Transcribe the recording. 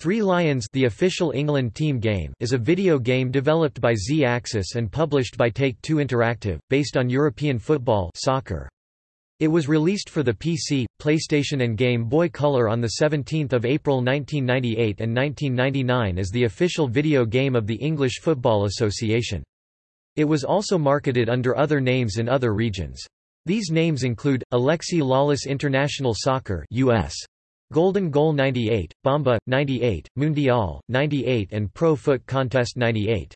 Three Lions the official England team game is a video game developed by Z-Axis and published by Take-Two Interactive, based on European football soccer. It was released for the PC, PlayStation and Game Boy Color on 17 April 1998 and 1999 as the official video game of the English Football Association. It was also marketed under other names in other regions. These names include, Alexi Lalas International Soccer US. Golden Goal 98, Bomba, 98, Mundial, 98 and Pro Foot Contest 98.